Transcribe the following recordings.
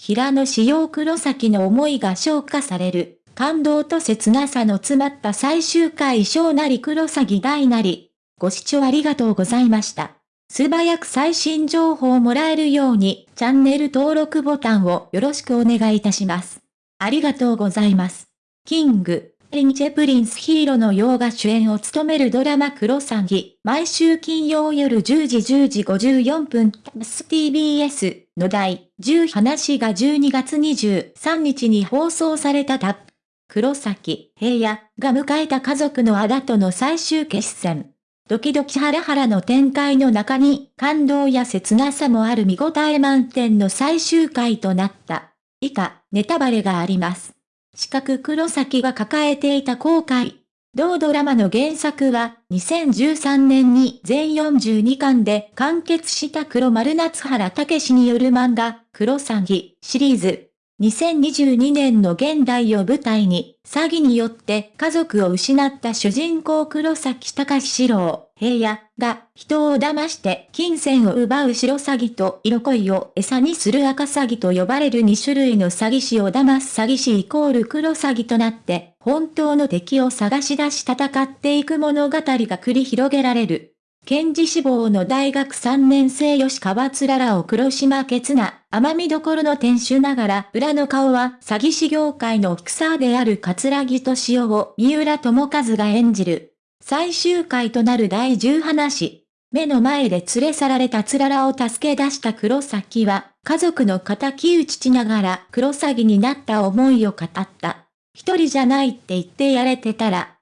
平野紫耀黒崎の思いが消化される、感動と切なさの詰まった最終回小なり黒崎大なり。ご視聴ありがとうございました。素早く最新情報をもらえるように、チャンネル登録ボタンをよろしくお願いいたします。ありがとうございます。 King & Prince 平野紫耀が主演を務めるドラマクロサギ、毎週金曜夜10時10時54分、TBS の第10話が12月23日に放送されたタップ。黒崎平野が迎えた家族のあだとの最終決戦。ドキドキハラハラの展開の中に感動や切なさもある見応え満点の最終回となった。以下、ネタバレがあります。四角黒崎が抱えていた後悔。同ドラマの原作は、2013年に全42巻で完結した黒丸夏原武史による漫画、黒詐欺シリーズ。2022年の現代を舞台に、詐欺によって家族を失った主人公黒崎隆史郎、平野が人を騙して金銭を奪う白詐欺と色恋を餌にする赤詐欺と呼ばれる2種類の詐欺師を騙す詐欺師イコール黒詐欺となって、本当の敵を探し出し戦っていく物語が繰り広げられる。検事志望の大学3年生吉川つららを黒島ケな、甘みどころの店主ながら、裏の顔は詐欺師業界の草である桂木敏夫を三浦智和が演じる。最終回となる第10話。目の前で連れ去られたつららを助け出した黒崎は、家族の仇討ちしながら黒詐欺になった思いを語った。一人じゃないって言ってやれてたら、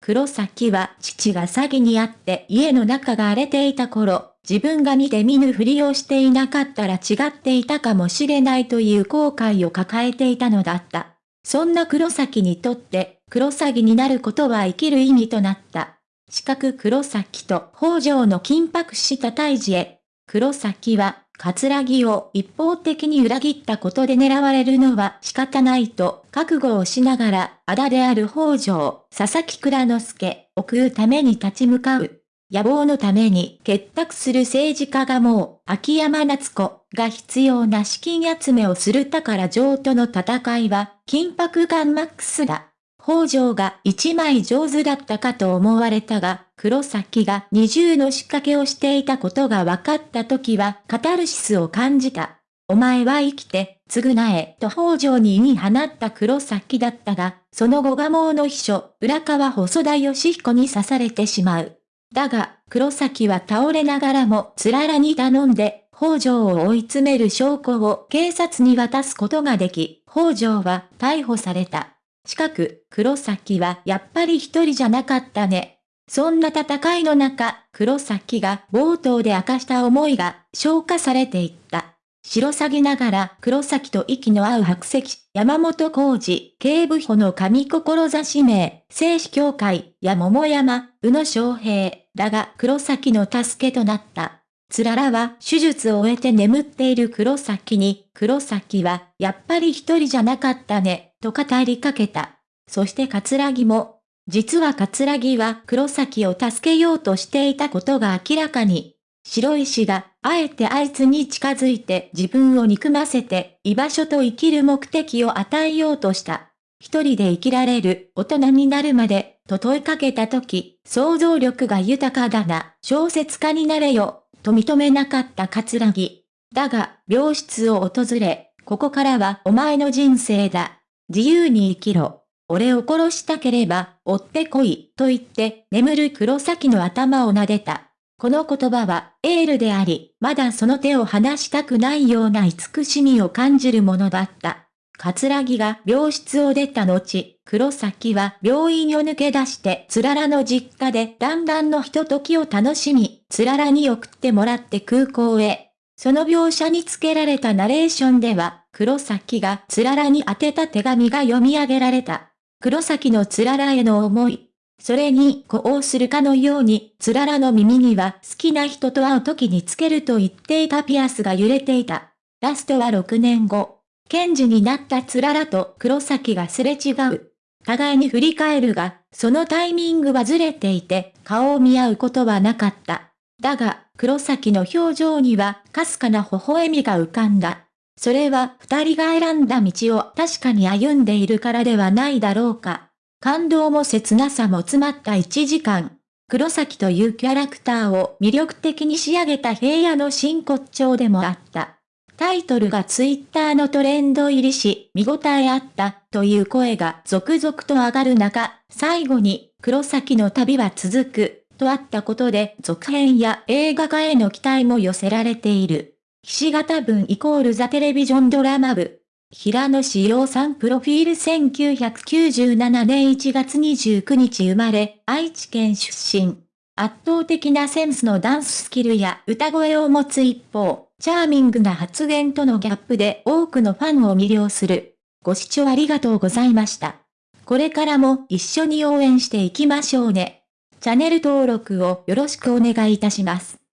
黒崎は父が詐欺にあって家の中が荒れていた頃、自分が見て見ぬふりをしていなかったら違っていたかもしれないという後悔を抱えていたのだった。そんな黒崎にとって、黒詐欺になることは生きる意味となった。四角黒崎と北条の緊迫した対峙へ。黒崎は桂木を一方的に裏切ったことで狙われるのは仕方ないと覚悟をしながら、あだである北条、佐々木倉之助を食うために立ち向かう。野望のために結託する政治家がもう、秋山夏子が必要な資金集めをする宝城との戦いは、緊迫感マックスだ。北条が一枚上手だったかと思われたが、黒崎が二重の仕掛けをしていたことが分かった時はカタルシスを感じた。お前は生きて、償え、と北条に言い放った黒崎だったが、その後蒲生の秘書、浦川細田義彦に刺されてしまう。だが、黒崎は倒れながらもつららに頼んで、北条を追い詰める証拠を警察に渡すことができ、北条は逮捕された。近く、黒崎はやっぱり一人じゃなかったね。そんな戦いの中、黒崎が冒頭で明かした思いが消化されていった。白鷺ぎながら黒崎と息の合う白石、山本浩二、警部補の神志名、聖子協会、や桃山、宇野昌平、だが黒崎の助けとなった。つららは手術を終えて眠っている黒崎に、黒崎はやっぱり一人じゃなかったね、と語りかけた。そして桂木も、実は桂木は黒崎を助けようとしていたことが明らかに。白石が、あえてあいつに近づいて自分を憎ませて、居場所と生きる目的を与えようとした。一人で生きられる大人になるまで、と問いかけたとき、想像力が豊かだな、小説家になれよ、と認めなかった桂木。だが、病室を訪れ、ここからはお前の人生だ。自由に生きろ。俺を殺したければ、追ってこい、と言って、眠る黒崎の頭を撫でた。この言葉は、エールであり、まだその手を離したくないような慈しみを感じるものだった。桂木が病室を出た後、黒崎は病院を抜け出して、つららの実家で団らのひとときを楽しみ、つららに送ってもらって空港へ。その描写に付けられたナレーションでは、黒崎がつららに宛てた手紙が読み上げられた。黒崎のつららへの思い。それに呼応するかのように、つららの耳には好きな人と会う時につけると言っていたピアスが揺れていた。ラストは6年後。検事になったつららと黒崎がすれ違う。互いに振り返るが、そのタイミングはずれていて、顔を見合うことはなかった。だが、黒崎の表情には、かすかな微笑みが浮かんだ。それは二人が選んだ道を確かに歩んでいるからではないだろうか。感動も切なさも詰まった1時間。黒崎というキャラクターを魅力的に仕上げた平野の真骨頂でもあった。タイトルがツイッターのトレンド入りし、見応えあったという声が続々と上がる中、最後に黒崎の旅は続くとあったことで続編や映画化への期待も寄せられている。岸形文イコールザテレビジョンドラマ部。平野志陽さんプロフィール1997年1月29日生まれ、愛知県出身。圧倒的なセンスのダンススキルや歌声を持つ一方、チャーミングな発言とのギャップで多くのファンを魅了する。ご視聴ありがとうございました。これからも一緒に応援していきましょうね。チャンネル登録をよろしくお願いいたします。